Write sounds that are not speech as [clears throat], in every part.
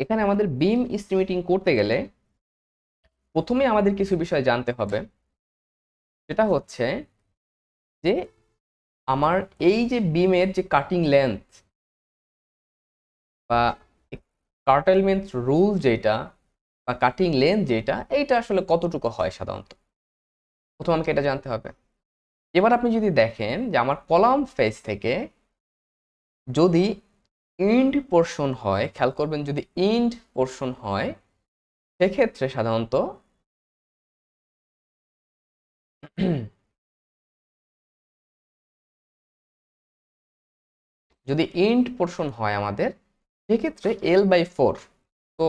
এখানে আমাদের বিম এস্টিমেটিং করতে গেলে প্রথমে আমাদের কিছু বিষয় জানতে হবে। সেটা হচ্ছে যে আমার এই যে বিমের যে কাটিং লেন্থ বা কার্টেলমেন্ট রুল যেটা বা কাটিং লেন্থ যেটা, এইটা আসলে কতটুকু হয় সাধারণত? প্রথম আমাকে এটা জানতে হবে। এবার আপনি যদি দেখেন যে আমার কলাম ফেজ থেকে যদি ইন্ড পোর্শন হয়, খেয়াল করবেন যদি ইন্ড পোর্শন হয়, সেক্ষেত্রে সাধারণত [clears throat] যদি ইন্ড পোর্শন হয় আমাদের, সেক্ষেত্রে এল বাই ফোর তো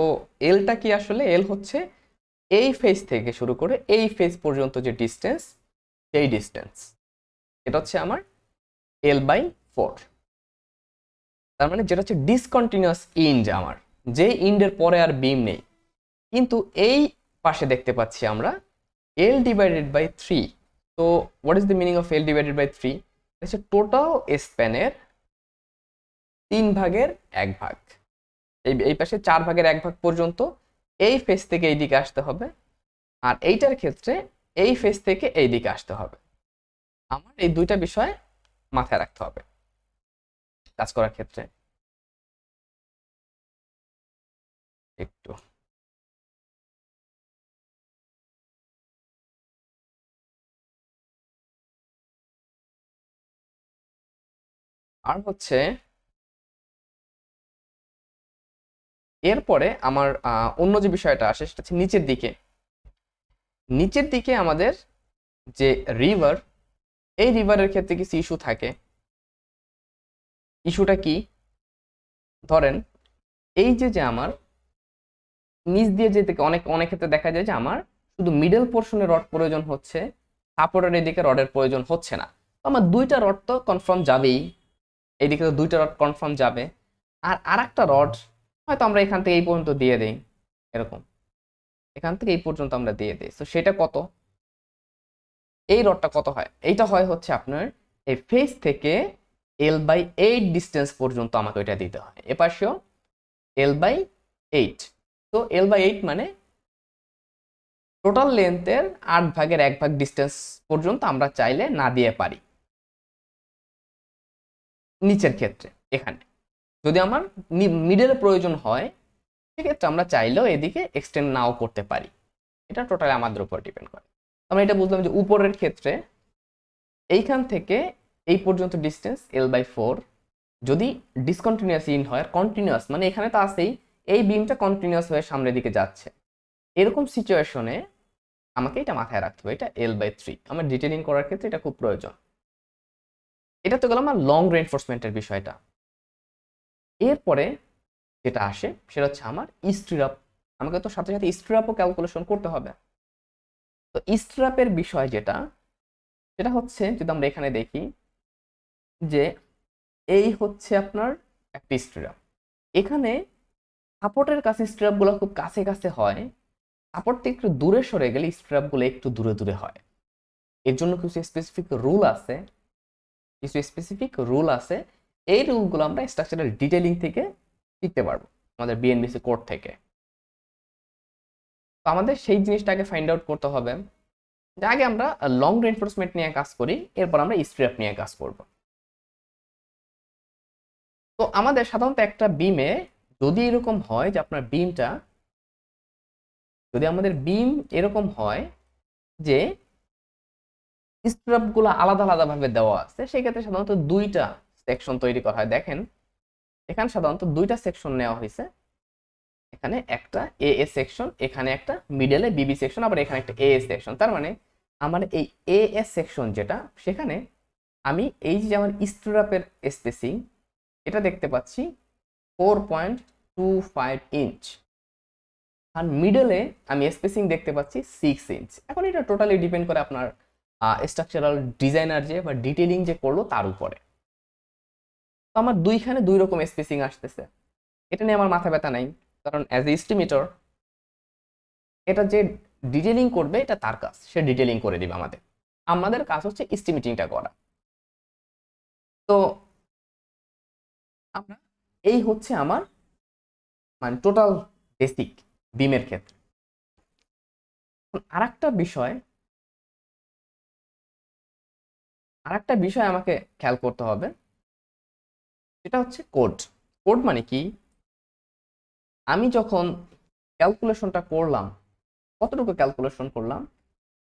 এলটা কি আসলে? এল হচ্ছে এই ফেজ থেকে শুরু করে এই ফেজ পর্যন্ত যে ডিস্টেন্স সেই ডিস্টেন্স এটা হচ্ছে আমার এল বাই ফোর তার মানে যেটা হচ্ছে ডিসকন্টিনিউয়াস ইন্ড আমার, যে ইন্ডের পরে আর বিম নেই। কিন্তু এই পাশে দেখতে পাচ্ছি আমরা এল ডিভাইডেড বাই থ্রি তো what is the meaning of L divided by three হচ্ছে টোটাল স্প্যানের তিন ভাগের এক ভাগ। এই এই পাশে চার ভাগের এক ভাগ পর্যন্ত এই ফেস থেকে এই দিকে আসতে হবে। আর এইটার ক্ষেত্রে এই ফেস থেকে এই দিকে আসতে হবে। আমার এই দুইটা বিষয় মাথায় রাখতে হবে। কাজ করার ক্ষেত্রে? একটু। আর হচ্ছে এরপরে আমার অন্য যে বিষয়টা আসে সেটা হচ্ছে নিচের দিকে। নিচের দিকে আমাদের যে রিভার এই রিভারের ক্ষেত্রে কিছু ইস্যু থাকে? ইস্যুটা কি? ধরেন, এই যে যে আমার নিচ দিয়ে যেতে অনেক অনেক ক্ষেত্রে দেখা যায় যে আমার শুধু মিডল পোর্শনে রড প্রয়োজন হচ্ছে সাপোর্টের এদিকে রডের প্রয়োজন হচ্ছে না। তো আমার দুইটা রড তো কনফার্ম যাবেই। এইদিকে তো দুইটা রড কনফার্ম যাবে। আর আর একটা রড হয়তো আমরা এখান থেকে এই পর্যন্ত দিয়ে দেই, এরকম। এখান থেকে এই পর্যন্ত আমরা দিয়ে দিই। তো সেটা কত? এই রডটা কত হয়? এইটা হয় হচ্ছে আপনার এই ফেস থেকে এল বাই এইট ডিস্টেন্স পর্যন্ত আমাকে ওইটা দিতে হয়। এপাশেও এল বাই এইট তো এল বাই এইট মানে টোটাল লেন্থের আট ভাগের এক ভাগ ডিস্টেন্স পর্যন্ত আমরা চাইলে না দিয়ে পারি। নিচের ক্ষেত্রে, এখানে। যদি আমার মিডের প্রয়োজন হয়, সেক্ষেত্রে আমরা চাইলেও এদিকে এক্সটেন্ড নাও করতে পারি। এটা টোটালি আমাদের উপর ডিপেন্ড করে। আমরা এটা বুঝলাম যে উপরের ক্ষেত্রে এইখান থেকে এই পর্যন্ত ডিস্টেন্স এল বাই ফোর যদি ডিসকন্টিনিউয়াস ইন হয় কন্টিনিউয়াস মানে এখানে তো আছেই, এই বিমটা কন্টিনিউয়াস হয়ে সামনের দিকে যাচ্ছে। এরকম সিচুয়েশনে আমাকে এটা মাথায় রাখতে হবে, এটা এল বাই থ্রি আমার ডিটেলিং করার ক্ষেত্রে এটা খুব প্রয়োজন। এটা তো গেল আমার লং রেনফোর্সমেন্টের বিষয়টা। এরপরে যেটা আসে, সেটা হচ্ছে আমার স্ট্রিরাপ আমাকে তো সাথে সাথে স্ট্রিরাপও ক্যালকুলেশন করতে হবে। তো স্ট্রিরাপের বিষয় যেটা, সেটা হচ্ছে যদি আমরা এখানে দেখি যে এই হচ্ছে আপনার একটি স্ট্রিরাপ এখানে সাপোর্টের কাছে স্ট্রিরাপগুলো খুব কাছে কাছে হয়। সাপোর্ট থেকে একটু দূরে সরে গেলে স্ট্রিরাপগুলো একটু দূরে দূরে হয়। এর জন্য কিছু স্পেসিফিক রুল আছে। কিছু স্পেসিফিক রুল আছে। এই রুলগুলো আমরা স্ট্রাকচারাল ডিটেলিং থেকে শিখতে পারব আমাদের বিএনবিসি কোড থেকে। তো আমাদের সেই জিনিসটাকে ফাইন্ড আউট করতে হবে। যে আগে আমরা লং রেনফোর্সমেন্ট নিয়ে কাজ করি, এরপর আমরা স্ট্র্যাপ নিয়ে কাজ করব। তো আমাদের সাধারণত একটা বিমে যদি এরকম হয় যে আপনার বিমটা যদি আমাদের বিম এরকম হয় যে স্ট্রাপগুলো আলাদা আলাদাভাবে দেওয়া আছে, সেক্ষেত্রে সাধারণত দুইটা সেকশন তৈরি করা হয়। দেখেন, এখানে সাধারণত দুইটা সেকশন নেওয়া হয়েছে। এখানে একটা এ এ সেকশন এখানে একটা মিডলে বিবি সেকশন আবার এখানে একটা এ এ সেকশন তার মানে আমার এই এ এস সেকশন যেটা, সেখানে আমি এই যে আমার স্ট্রাপের স্পেসিং এটা দেখতে পাচ্ছি four point two five inch আর মিডলে আমি স্পেসিং দেখতে পাচ্ছি সিক্স ইঞ্চ এখন এটা টোটালি ডিপেন্ড করে আপনার স্ট্রাকচারাল ডিজাইনার যে বা ডিটেলিং যে করল তার উপরে। তো আমার দুইখানে দুই রকম স্পেসিং আসতেছে। এটা নিয়ে আমার মাথা ব্যথা নাই, কারণ অ্যাজ এ এস্টিমেটর এটা যে ডিটেলিং করবে এটা তার কাজ, সে ডিটেলিং করে দিবে আমাদের। আমাদের কাজ হচ্ছে এস্টিমেটিংটা করা। তো আমরা এই হচ্ছে আমার মানে টোটাল বেসিক বিমের ক্ষেত্রে। আর একটা বিষয় আর একটা বিষয় আমাকে খেয়াল করতে হবে, সেটা হচ্ছে কোড কোড মানে কি? আমি যখন ক্যালকুলেশনটা করলাম, কতটুকু ক্যালকুলেশন করলাম,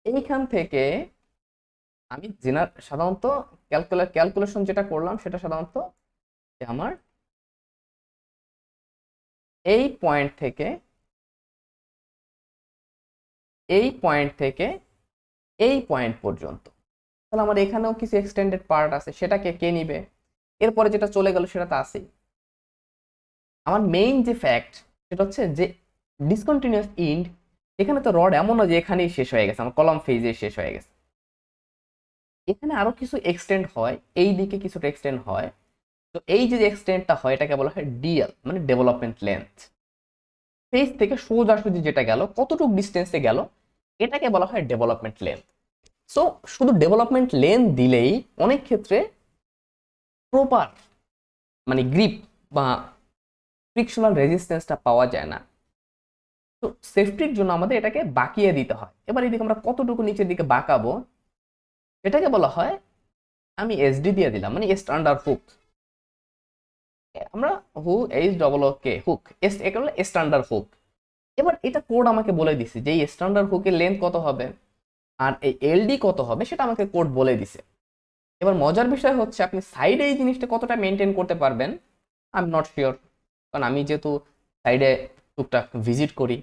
এইখান থেকে আমি জেনার সাধারণত ক্যালকুলেশন যেটা করলাম, সেটা সাধারণত আমার এই পয়েন্ট থেকে, এই পয়েন্ট থেকে, এই পয়েন্ট পর্যন্ত। তাহলে আমার এখানেও কিছু এক্সটেন্ডেড পার্ট আছে, সেটাকে কে নিবে? এরপরে যেটা চলে গেল সেটা তো আছেই। আমার মেইন যে ফ্যাক্ট সেটা হচ্ছে যে ডিসকন্টিনিউয়াস ইন্ড এখানে তো রড এমন যে এখানেই শেষ হয়ে গেছে, আমার কলম ফেজে শেষ হয়ে গেছে। এখানে আরও কিছু এক্সটেন্ড হয়, এই দিকে কিছুটা এক্সটেন্ড হয় তো এই যে এক্সটেন্ডটা হয়, এটাকে বলা হয় ডিএল মানে ডেভেলপমেন্ট লেন্থ ফেজ থেকে সোজাসুজি যেটা গেল, কতটুকু ডিস্টেন্সে গেল, এটাকে বলা হয় ডেভেলপমেন্ট লেন্থ সো শুধু ডেভেলপমেন্ট লেন্থ দিলেই অনেক ক্ষেত্রে প্রপার মানে গ্রিপ বা ফ্রিকশনাল রেজিস্ট্যান্সটা পাওয়া যায় না। তো সেফটির জন্য আমাদের এটাকে বাঁকিয়ে দিতে হয়। এবার এদিকে আমরা কতটুকু নিচের দিকে বাঁকাবো, এটাকে বলা হয়, আমি এসডি দিয়ে দিলাম মানে স্ট্যান্ডার্ড হুক আমরা হু H double O K hook S standard hook এবার এটা কোড আমাকে বলে দিছে যে এই স্ট্যান্ডার্ড হুকের লেন্থ কত হবে? আর এই এলডি কত হবে সেটা আমাকে কোড বলে দিছে। এবার মজার বিষয় হচ্ছে আপনি সাইডে এই জিনিসটা কতটা মেনটেন করতে পারবেন? আই এম নট শিওর কারণ আমি যেহেতু সাইডে টুকটাক ভিজিট করি।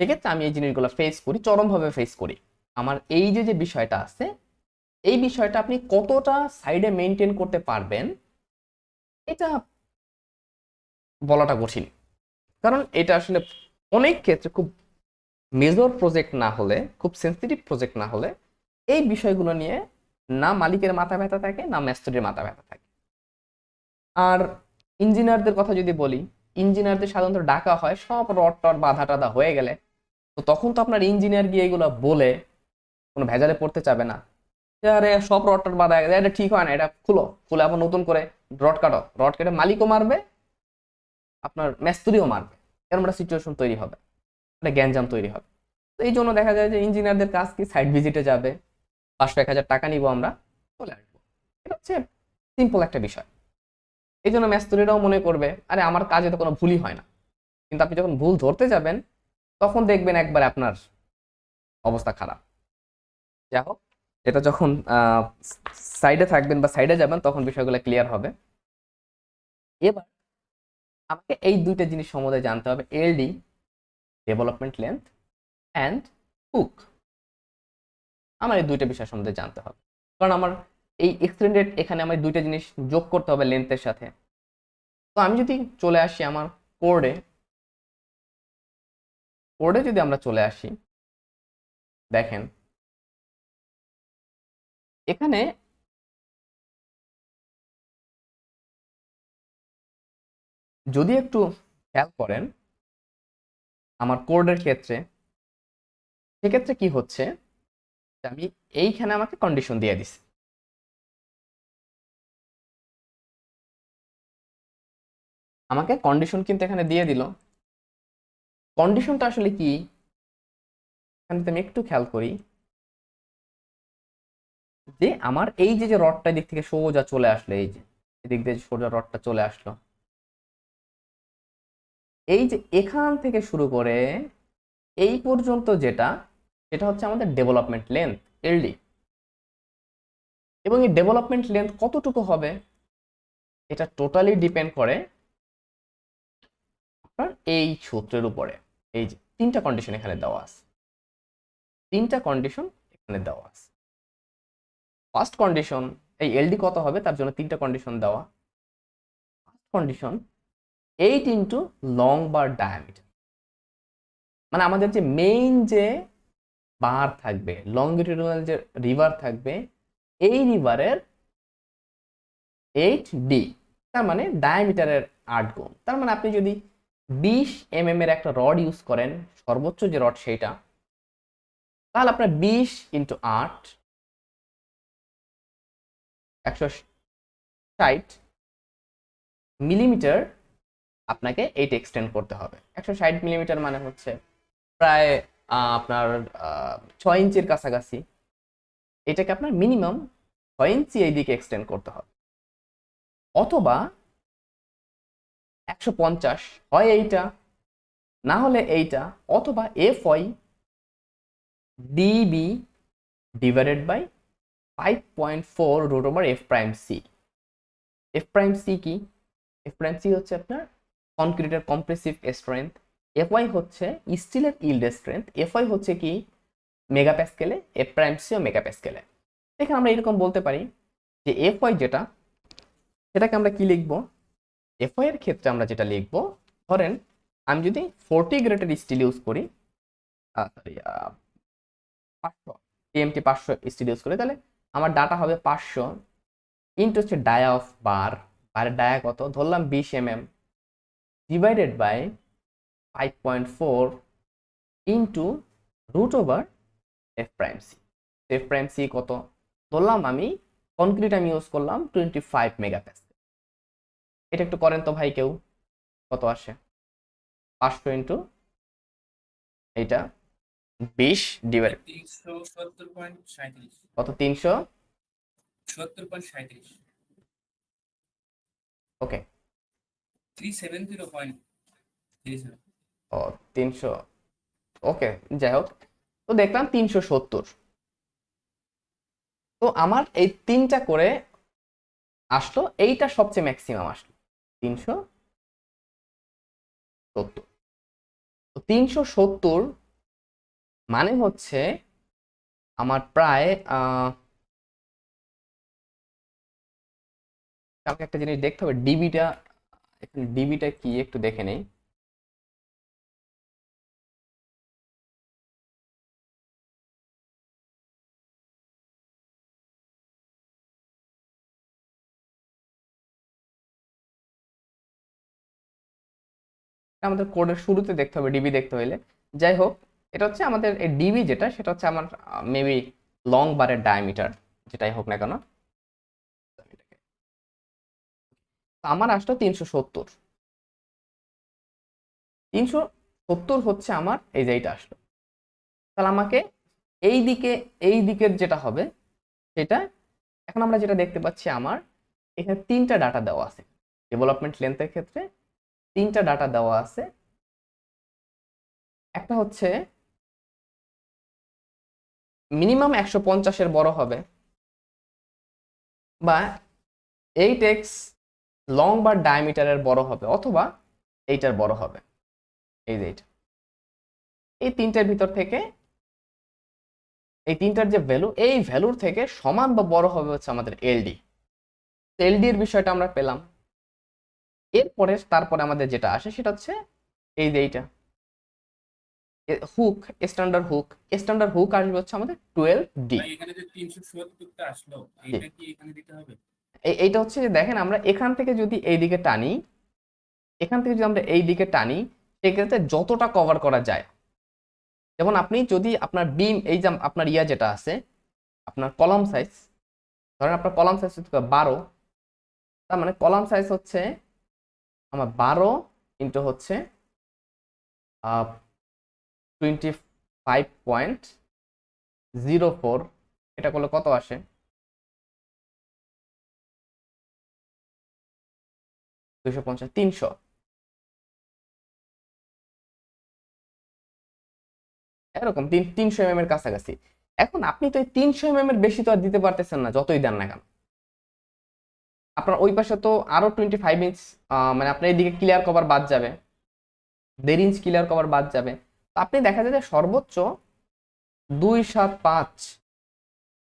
সেক্ষেত্রে আমি এই জিনিসগুলো ফেস করি, চরমভাবে ফেস করি। আমার এই যে যে বিষয়টা আছে, এই বিষয়টা আপনি কতটা সাইডে মেনটেন করতে পারবেন এটা বলাটা কঠিন। কারণ এটা আসলে অনেক ক্ষেত্রে খুব মেজর প্রজেক্ট না হলে, খুব সেন্সিটিভ প্রজেক্ট না হলে এই বিষয়গুলো নিয়ে না মালিকের মাথা ব্যথা থাকে, না ম্যাস্ট্রির মাথা ব্যথা থাকে। আর ইঞ্জিনিয়ারদের কথা যদি বলি, ইঞ্জিনিয়ারদের সাধারণত ডাকা হয়, সব রড টড বাধা টাধা হয়ে গেলে। তো তখন তো আপনার ইঞ্জিনিয়ার গিয়ে এগুলো বলে কোনো ভেজালে পড়তে চাবে না। আরে সব রড টড বাধা গেছে। এটা ঠিক হয় না, এটা খুলো। খুলে আবার নতুন করে রড কাটো। রড কেটে মালিকও মারবে, আপনার মেস্তুরিও মারবে। এরকম একটা সিচুয়েশন তৈরি হবে। একটা গ্যাঞ্জাম তৈরি হবে। তো এই জন্য দেখা যায় যে ইঞ্জিনিয়ারদের কাজ কি? সাইড ভিজিটে যাবে। পাঁচশো এক হাজার টাকা নিব আমরা, চলে আসব। এটা হচ্ছে সিম্পল একটা বিষয়। এই জন্য মেস্তুরিরাও মনে করবে, আরে আমার কাজে তো কোনো ভুলই হয় না। কিন্তু আপনি যখন ভুল ধরতে যাবেন, তখন দেখবেন একবার আপনার অবস্থা খারাপ। যাই হোক এটা যখন সাইডে থাকবেন বা সাইডে যাবেন, তখন বিষয়গুলো ক্লিয়ার হবে। এবার আমাকে এই দুইটা জিনিস সম্বন্ধে জানতে হবে LD development length and hook আমার এই দুইটা বিষয় সম্বন্ধে জানতে হবে। কারণ আমার এই এক্সটেন্ডেড এখানে আমার দুইটা জিনিস যোগ করতে হবে লেন্থের সাথে। তো আমি যদি চলে আসি আমার কোডে কোডে যদি আমরা চলে আসি, দেখেন এখানে যদি একটু খেয়াল করেন, আমার কোডের ক্ষেত্রে, সেক্ষেত্রে কি হচ্ছে আমি এইখানে আমাকে কন্ডিশন দিয়ে দিছি। আমাকে কন্ডিশন কিন্তু এখানে দিয়ে দিল। কন্ডিশনটা আসলে কি? এখানে আমি একটু খেয়াল করি যে আমার এই যে যে রডটা দিক থেকে সোজা চলে আসলো, এই যে, এদিক দিয়ে সোজা রডটা চলে আসলো। এই যে এখান থেকে শুরু করে এই পর্যন্ত যেটা, সেটা হচ্ছে আমাদের ডেভেলপমেন্ট লেন্থ এলডি এবং এই ডেভেলপমেন্ট লেন্থ কতটুকু হবে, এটা টোটালি ডিপেন্ড করে আপনার এই সূত্রের উপরে। এই যে, তিনটা কন্ডিশন এখানে দেওয়া আছে। তিনটা কন্ডিশন এখানে দেওয়া আছে। ফার্স্ট কন্ডিশন এই এলডি কত হবে? তার জন্য তিনটা কন্ডিশন দেওয়া। First condition eight into long bar diameter মানে আমাদের যে মেইন যে বার থাকবে লংগিটিউডাল যে রিভার থাকবে, এই রিভারের এইট ডি তার মানে ডায়ামিটারের আট গুণ। তার মানে আপনি যদি বিশ এম এর একটা রড ইউজ করেন, সর্বোচ্চ যে রড সেইটা তাহলে আপনার বিশ ইন্টু আট একশো ষাট মিলিমিটার আপনাকে এইটা এক্সটেন্ড করতে হবে। একশো ষাট মিলিমিটার মানে হচ্ছে প্রায় আপনার ছয় ইঞ্চির কাছাকাছি। এটাকে আপনার মিনিমাম ছয় ইঞ্চি এই দিকে এক্সটেন্ড করতে হবে। অথবা একশো পঞ্চাশ হয় এইটা, না হলে এইটা, অথবা F Y DB divided by five point four root over F prime C F prime C কি? এফ প্রাইম সি হচ্ছে আপনার কনক্রিটের কম্প্রেসিভ স্ট্রেংথ ওয়াই হচ্ছে স্টিলের ইল্ড স্ট্রেংথ ওয়াই হচ্ছে কি? মেগা প্যাসকেলে এফ প্রাইম সিও মেগা প্যাসকেলে এখানে আমরা এরকম বলতে পারি যে ওয়াই যেটা, সেটাকে আমরা কি লিখব? ওয়াই এর ক্ষেত্রে আমরা যেটা লিখব, ধরেন আমি যদি ফোরটি গ্রেডের স্টিল ইউজ করি সরি পাঁচশো টিএমটি পাঁচশো স্টিল ইউজ করি, তাহলে আমার ডাটা হবে পাঁচশো ইন্টু হচ্ছে ডায়া অফ বার বারের ডায়া কত? ধরলাম বিশ M M divided by five point four into root over F prime C F prime C কত? ধরলাম আমি কনক্রিট আমি ইউজ করলাম টোয়েন্টি ফাইভ মেগা এটা একটু করেন তো ভাই কেউ, কত আসে? পাঁচশো ইন্টু এইটা। বিশ ডিভাইড কত? তিনশো? ওকে। ও তিনশো। ওকে যাই হোক। তো দেখলাম তিনশো সত্তর। তো আমার এই তিনটা করে আসলো এইটা সবচেয়ে ম্যাক্সিমাম আসলো। তিনশো সত্তর। তো তিনশো সত্তর মানে হচ্ছে আমার প্রায় কালকে একটা জিনিস দেখতে হবে ডিবিটা এখানে ডিবিটা কি একটু দেখে নেই। আমাদের কোডের শুরুতে দেখতে হবে ডিবি দেখতে হইলে। যাই হোক এটা হচ্ছে আমাদের এই ডিবি যেটা, সেটা হচ্ছে আমার মেবি লং বারের ডায়ামিটার যেটাই হোক না কেন। আমার আসলো তিনশো সত্তর। তিনশো সত্তর হচ্ছে আমার, এই যে এইটা আসলো। তাহলে আমাকে এই দিকে, এই দিকের যেটা হবে, সেটা, এখন আমরা যেটা দেখতে পাচ্ছি আমার, এখানে তিনটা ডাটা দেওয়া আছে। ডেভেলপমেন্ট লেন্থের ক্ষেত্রে তিনটা ডাটা দেওয়া আছে। একটা হচ্ছে মিনিমাম একশো পঞ্চাশের বড় হবে। বা এইট এক্স লং বা ডায়ামিটারের বড় হবে অথবা এইটার বড় হবে। এই যে এইটা। এই তিনটার ভিতর থেকে এই তিনটার যে ভ্যালু এই ভ্যালুর থেকে সমান বা বড় হবে হচ্ছে আমাদের এলডি এলডি এর বিষয়টা আমরা পেলাম। এরপরে তারপরে আমাদের যেটা আসে সেটা হচ্ছে এই যে এইটা। Hook standard hook standard hook আসবে হচ্ছে আমাদের টুয়েলভ ডি ভাই এখানে যে তিনশো সত্তরটা আসলো এইটা কি এখানে দিতে হবে? এইটা হচ্ছে যে দেখেন আমরা এখান থেকে যদি এই দিকে টানি এখান থেকে যদি আমরা এই দিকে টানি সেক্ষেত্রে যতটা কভার করা যায়। যেমন আপনি যদি আপনার বিম এই যে আপনার ইয়া যেটা আছে আপনার কলাম সাইজ ধরেন আপনার কলাম সাইজ হচ্ছে বারো তার মানে কলাম সাইজ হচ্ছে আমার বারো ইন্টু হচ্ছে twenty five point zero four এটা করলে কত আসে? দুশো পঞ্চাশ, তিনশো। এরকম তিন, তিনশো এম এর কাছাকাছি। এখন আপনি তো এই তিনশো এম এর বেশি তো আর দিতে পারতেছেন না, যতই দেন না কেন। আপনার ওই পাশে তো আরও টোয়েন্টি ফাইভ ইঞ্চ মানে আপনার এইদিকে ক্লিয়ার কভার বাদ যাবে। দেড় ইঞ্চ ক্লিয়ার কভার বাদ যাবে। আপনি দেখা যায় যে সর্বোচ্চ দুই সাত পাঁচ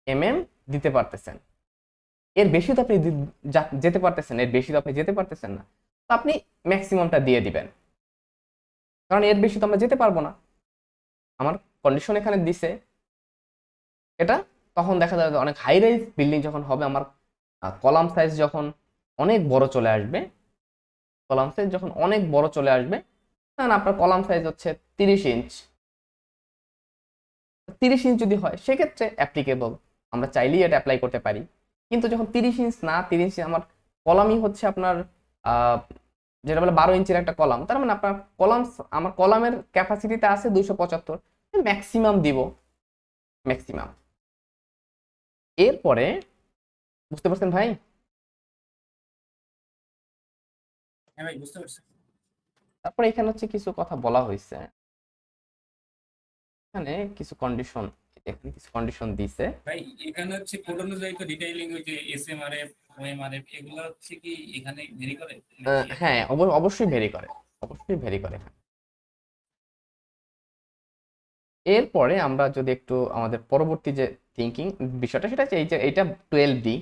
এম এম দিতে পারতেছেন। এর বেশি তো আপনি যেতে পারতেছেন এর বেশি তো আপনি যেতে পারতেছেন না। তো আপনি ম্যাক্সিমামটা দিয়ে দিবেন। কারণ এর বেশি তো আমরা যেতে পারব না। আমার কন্ডিশন এখানে দিছে। এটা তখন দেখা যাবে অনেক হাই রাইজ বিল্ডিং যখন হবে, আমার কলাম সাইজ যখন অনেক বড় চলে আসবে কলাম সাইজ যখন অনেক বড় চলে আসবে তখন আপনার কলাম সাইজ হচ্ছে তিরিশ ইঞ্চ তিরিশ ইঞ্চ যদি হয় সেক্ষেত্রে অ্যাপ্লিকেবল আমরা চাইলেই এটা অ্যাপ্লাই করতে পারি। কিন্তু যখন তিরিশ ইঞ্চ না তিরিশ ইঞ্চ আমার কলামই হচ্ছে আপনার যেটা বলে বারো ইঞ্চির একটা কলাম। তার মানে আপনার কলাম আমার কলামের ক্যাপাসিটিতে আছে দুইশো পঁচাত্তর। ম্যাক্সিমাম দিব। ম্যাক্সিমাম এরপরে বুঝতে পারছেন ভাই? হ্যাঁ ভাই বুঝতে পারছি। তারপরে এখানে হচ্ছে কিছু কথা বলা হয়েছে এখানে কিছু কন্ডিশন এখানে কিছু কন্ডিশন দিছে। ভাই এখানে হচ্ছে কোড অনুযায়ী তো ডিটেইলিং ওই যে S M R F OMRF এগুলো হচ্ছে কি এখানে ভেরি করে? হ্যাঁ অবশ্যই ভেরি করে অবশ্যই ভেরি করে এরপরে আমরা যদি একটু আমাদের পরবর্তী যে থিঙ্কিং বিষয়টা সেটা হচ্ছে এই যে এটা টুয়েলভ ডি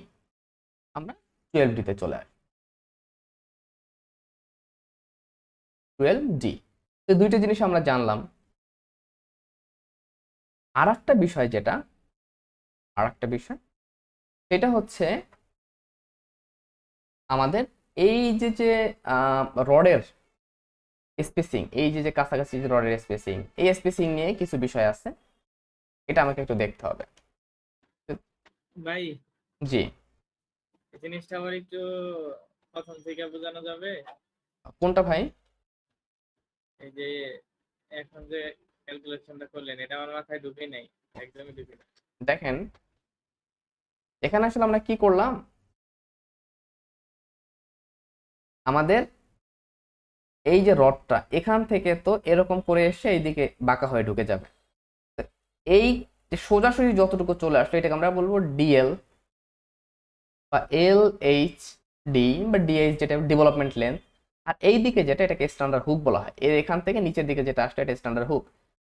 আমরা টুয়েলভ ডিতে চলে আসি। টুয়েলভ ডি তো দুইটা জিনিস আমরা জানলাম। আর একটা বিষয় যেটা আর একটা বিষয় সেটা হচ্ছে আমাদের এই যে যে রডের স্পেসিং এই যে যে কাছাকাছি যে রডের স্পেসিং এই স্পেসিং নিয়ে কিছু বিষয় আছে এটা আমাকে একটু দেখতে হবে। ভাই জি। জিনিসটা আবার একটু প্রথম থেকে বোঝানো যাবে। কোনটা ভাই? এই যে এখন যে ক্যালকুলেশনটা করলেন, এটা আমার মাথায় ঢুকে নাই, একদমই ঢুকে নাই। দেখেন, এখানে আসলে আমরা কি করলাম? আমাদের এই যে রডটা, এখান থেকে তো এরকম করে এসে এইদিকে বাঁকা হয়ে ঢুকে যাবে। এই সোজাসুজি যতটুকু চলে আসলো, এটাকে আমরা বলব ডিএল বা এল এইচ ডি বা ডিএইচ যেটা ডেভেলপমেন্ট লেন্থ আর এই দিকে যেটা, এটাকে স্ট্যান্ডার্ড হুক বলা হয়। এর এখান থেকে নিচের দিকে যেটা আসলে, এটা স্ট্যান্ডার্ড হুক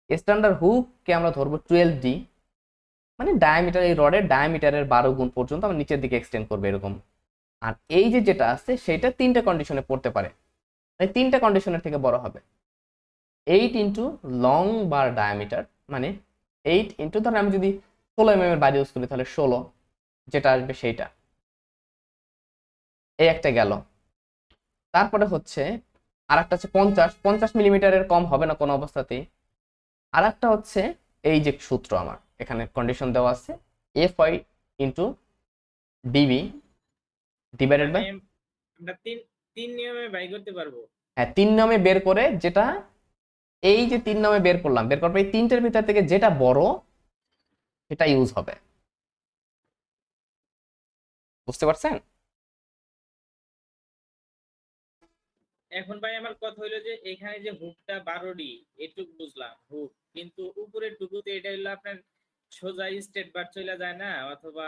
স্ট্যান্ডার্ড হুককে আমরা ধরবো? টুয়েলভ ডি মানে ডায়ামিটার এই রডের ডায়ামিটারের বারো গুণ পর্যন্ত আমরা নিচের দিকে এক্সটেন্ড করবে এরকম। আর এই যে যেটা আছে, সেটা তিনটা কন্ডিশনে পড়তে পারে। মানে তিনটা কন্ডিশনের থেকে বড় হবে। Eight into long bar diameter মানে এইট ইন্টু ধরেন আমি যদি ষোলো এম এর বাইরে ইউজ করি, তাহলে ষোলো, যেটা আসবে সেইটা। এই একটা গেল। তারপরে হচ্ছে আর একটা হচ্ছে পঞ্চাশ। পঞ্চাশ মিলিমিটারের কম হবে না কোনো অবস্থাতেই। আর একটা হচ্ছে এই যে সূত্র আমার এখানে কন্ডিশন দেওয়া আছে F Y into DB divided by আমরা তিন তিন নিয়মে বাই করতে পারব। হ্যাঁ তিন নামে বের করে যেটা এই যে তিন নামে বের করলাম বের করার পর এই তিনটের ভিতর থেকে যেটা বড় সেটা ইউজ হবে। বুঝতে পারছেন? এখন ভাই আমার কথা হইল যে এখানে যে হুকটা বারোডি, এটুক বুঝলাম হুক কিন্তু উপরের টুকুতে এটা হইল আপনার সোজা স্টেট বার চলে যায় না, অথবা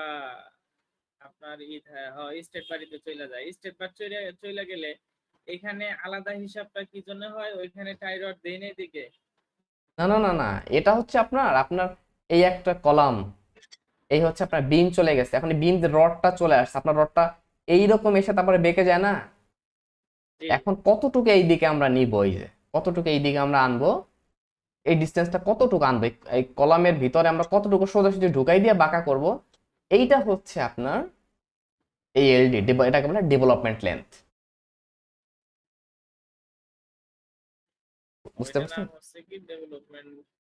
আপনার স্টেট বাড়িতে চলে যায়। স্টেট বার চলে গেলে এখানে আলাদা হিসাবটা কি জন্য হয়? ওইখানে টাইরড দেই না দিকে না না না না, এটা হচ্ছে আপনার আপনার এই একটা কলাম, এই হচ্ছে আপনার বিম চলে গেছে। এখন বিম রডটা চলে আসছে, আপনার রডটা এইরকম এসে তারপরে বেঁকে যায় না। এখন কতটুকু এই দিকে আমরা নিব এই যে? কতটুকু এই দিকে আমরা আনব? এই ডিস্টেন্সটা কতটুকু আনব? এই- কলামের ভিতরে আমরা কতটুকু সোজাসুজি ঢুকাই দিয়ে বাঁকা করব? এইটা হচ্ছে আপনার এই এলডি এটাকে বলে ডেভেলপমেন্ট লেন্থ বুঝতে পারছেন?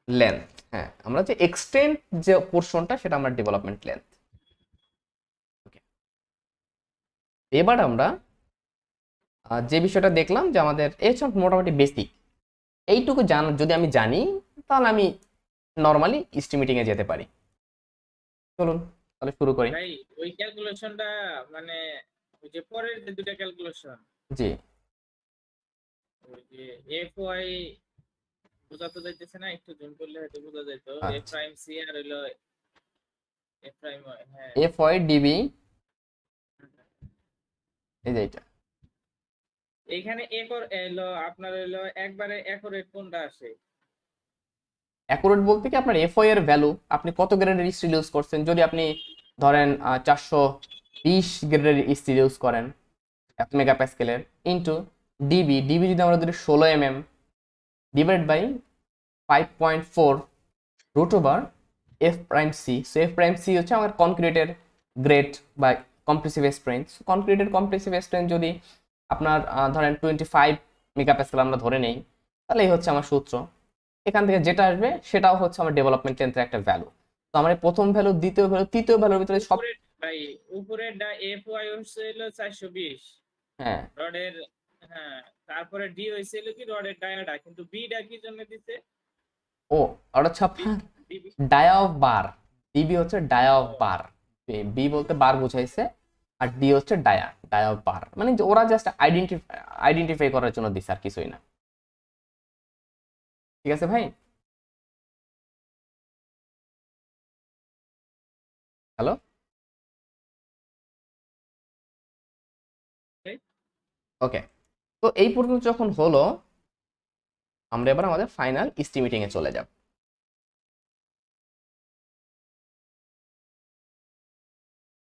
লেন্থ হ্যাঁ। আমরা যে এক্সটেন্ড যে পোর্শনটা সেটা আমরা ডেভেলপমেন্ট লেন্থ এবার আমরা যে বিষয়টা দেখলাম যে আমাদের এই হচ্ছে মোটামুটি বেসিক এইটুকু জান যদি আমি জানি তাহলে আমি নর্মালি এস্টিমেটিং এ যেতে পারি। চলুন তাহলে শুরু করি। ভাই ওই ক্যালকুলেশনটা মানে ওই যে পরের যে দুটা ক্যালকুলেশন জি। ওই যে এফ ওয়াই বোঝাতে যাইতেছে না একটু জুম করলে হয়তো বোঝা যাইতো। এফ। প্রাইম সি আর হইল এফ প্রাইম হ্যাঁ। এফ ওয়াই ডিবি এই যে এইটা। এইখানে একর এলো, আপনার হইল একবারে একরেট কোনটা আসে? অ্যাকুরেট বলতে কি আপনার এফও এর ভ্যালু আপনি কত গ্রেডের স্টিল ইউজ করছেন? যদি আপনি ধরেন চারশো বিশ গ্রেডের স্টিল ইউজ করেন, এক মেগাপ্যাসকেলের ইন্টু ডিবি ডিবি যদি আমরা ধরি ষোলো M M divide by five point four root over F prime C so F prime C হচ্ছে আমার কনক্রিটের গ্রেড বা কম্প্রেসিভ স্ট্রেংথ কনক্রিটের কম্প্রেসিভ স্ট্রেংথ যদি আপনার ধরেন টোয়েন্টি ফাইভ মেগাপ্যাসকেল আমরা ধরে নেই তাহলে এই হচ্ছে আমার সূত্র। এখান থেকে যেটা আসবে সেটাও হচ্ছে আমার ডেভেলপমেন্ট লেন্থের একটা ভ্যালু তো আমার প্রথম ভ্যালু দ্বিতীয় ভ্যালু তৃতীয় ভ্যালুর ভিতরে সব ভাই উপরের ডা এফ ওয়াই হচ্ছে হইল চারশো বিশ। হ্যাঁ। রডের হ্যাঁ তারপরে ডি হয়েছিল কি রডের ডায়াটা কিন্তু বিটা কি জন্য দিছে? ও আর হচ্ছে ডায়া অফ বার ডিবি হচ্ছে ডায়া অফ বার বি বলতে বার বুঝাইছে। আর ডি হচ্ছে ডায়া ডায়া বার মানে ওরা জাস্ট আইডেন্টিফাই আইডেন্টিফাই করার জন্য দিছে আর কিছুই না। ঠিক আছে ভাই? হ্যালো ওকে তো এই পর্যন্ত যখন হলো, আমরা এবার আমাদের ফাইনাল ইস্টিমেটিং এ চলে যাব।